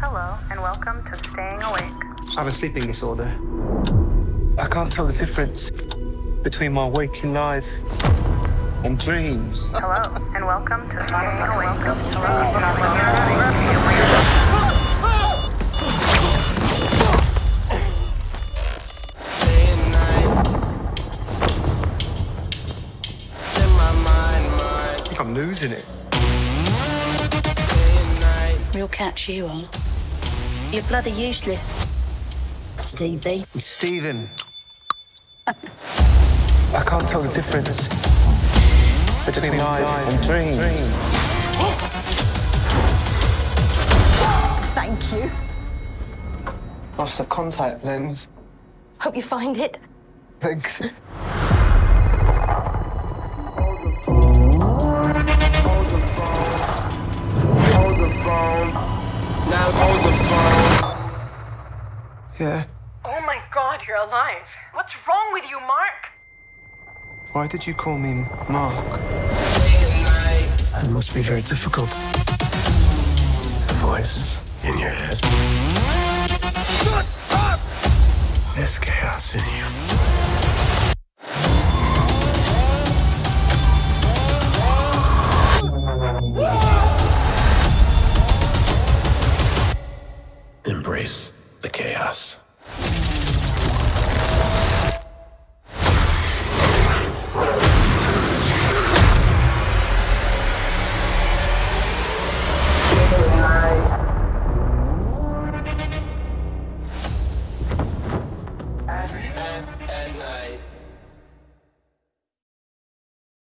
Hello, and welcome to Staying Awake. I have a sleeping disorder. I can't tell the difference between my waking life and dreams. Hello, and welcome to Staying Awake. I think I'm losing it. Real catch you are. You're bloody useless. Stevie. Stephen. I can't tell the difference between life and dreams. Thank you. Lost the contact lens. Hope you find it. Thanks. Yeah. Oh my god, you're alive. What's wrong with you, Mark? Why did you call me Mark? It must be very difficult. The voices in your head. Shut up! There's chaos in you. Embrace the chaos.